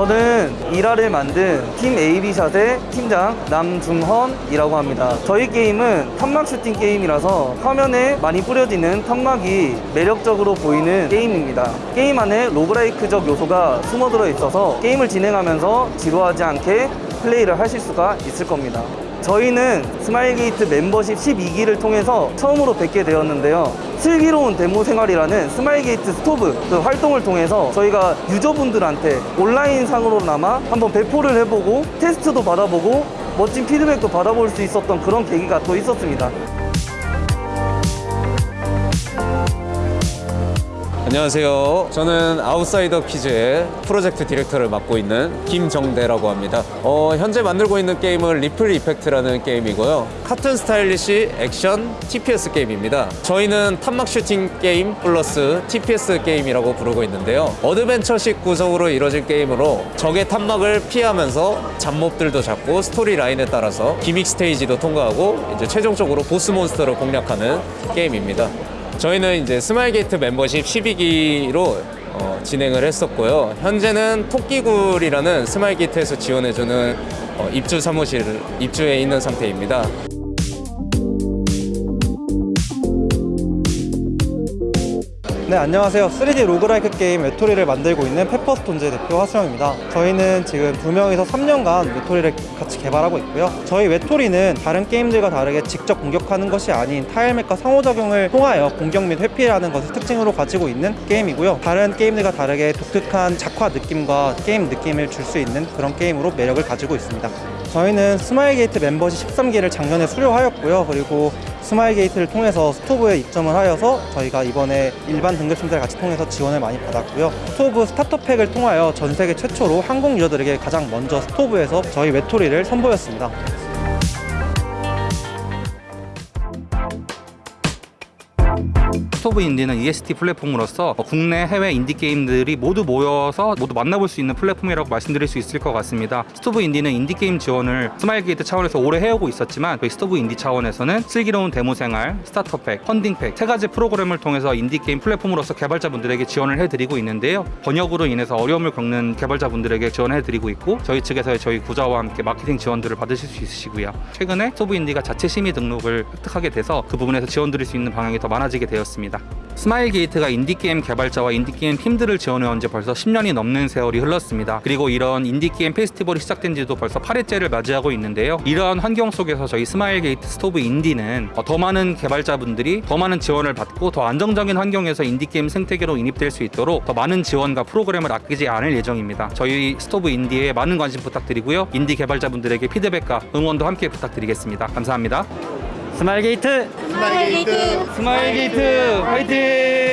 저는 일화를 만든 팀 AB샷의 팀장 남중헌이라고 합니다. 저희 게임은 탄막 슈팅 게임이라서 화면에 많이 뿌려지는 탄막이 매력적으로 보이는 게임입니다. 게임 안에 roguelike적 요소가 숨어들어 있어서 게임을 진행하면서 지루하지 않게 플레이를 하실 수가 있을 겁니다. 저희는 스마일게이트 멤버십 12기를 통해서 처음으로 뵙게 되었는데요. 슬기로운 데모 생활이라는 스마일게이트 스토브 그 활동을 통해서 저희가 user분들한테 온라인 상으로나마 한번 배포를 해보고 테스트도 받아보고 멋진 피드백도 받아볼 수 있었던 그런 계기가 또 있었습니다. 안녕하세요. 저는 아웃사이더 퀴즈의 프로젝트 디렉터를 맡고 있는 김정대라고 합니다. 어, 현재 만들고 있는 게임은 Ripple Effect라는 게임이고요. 카툰 스타일리시 액션 TPS 게임입니다. 저희는 탄막 슈팅 게임 플러스 TPS 게임이라고 부르고 있는데요. adventure식 구성으로 이루어진 게임으로 적의 탄막을 피하면서 잡몹들도 잡고 storyline에 따라서 gimmick stage도 통과하고 이제 최종적으로 boss monster를 공략하는 게임입니다. 저희는 이제 스마일게이트 멤버십 12기로 어, 진행을 했었고요. 현재는 토끼굴이라는 스마일게이트에서 지원해주는 어, 입주 사무실 입주해 있는 상태입니다. 네, 안녕하세요. 3D roguelike 게임 외톨이를 만들고 있는 페퍼스톤즈 대표 하수영입니다. 저희는 지금 두 명이서 3년간 외톨이를 같이 개발하고 있고요. 저희 외톨이는 다른 게임들과 다르게 직접 공격하는 것이 아닌 tile map과 상호작용을 통하여 공격 및 회피라는 것을 특징으로 가지고 있는 게임이고요. 다른 게임들과 다르게 독특한 작화 느낌과 게임 느낌을 줄 수 있는 그런 게임으로 매력을 가지고 있습니다. 저희는 스마일 게이트 멤버십 13기를 작년에 수료하였고요. 그리고 스마일 게이트를 통해서 스토브에 입점을 하여서 저희가 이번에 일반 등급 심사를 같이 통해서 지원을 많이 받았고요. 스토브 starter pack을 통하여 전 세계 최초로 한국 user들에게 가장 먼저 스토브에서 저희 외톨이를 선보였습니다. 스토브 인디는 ESD 플랫폼으로서 국내 해외 인디 게임들이 모두 모여서 모두 만나볼 수 있는 플랫폼이라고 말씀드릴 수 있을 것 같습니다. 스토브 인디는 인디 게임 지원을 스마일 게이트 차원에서 오래 해오고 있었지만 저희 스토브 인디 차원에서는 슬기로운 데모 생활, starter pack, funding pack 세 가지 프로그램을 통해서 인디 게임 플랫폼으로서 개발자분들에게 지원을 해드리고 있는데요. 번역으로 인해서 어려움을 겪는 개발자분들에게 지원해드리고 있고 저희 측에서 저희 구좌와 함께 마케팅 지원들을 받으실 수 있으시고요. 최근에 스토브 인디가 자체 심의 등록을 획득하게 돼서 그 부분에서 지원드릴 수 있는 방향이 더 많아지게 되었 습니다. 스마일 게이트가 인디게임 개발자와 인디게임 팀들을 지원해온 지 벌써 10년이 넘는 세월이 흘렀습니다. 그리고 이런 인디게임 페스티벌이 시작된 지도 벌써 8회째를 맞이하고 있는데요. 이러한 환경 속에서 저희 스마일 게이트 스토브 인디는 더 많은 개발자분들이 더 많은 지원을 받고 더 안정적인 환경에서 인디게임 생태계로 인입될 수 있도록 더 많은 지원과 프로그램을 아끼지 않을 예정입니다. 저희 스토브 인디에 많은 관심 부탁드리고요. 인디 개발자분들에게 피드백과 응원도 함께 부탁드리겠습니다. 감사합니다. 스마일 게이트! 스마일 게이트 스마일 게이트! 화이팅!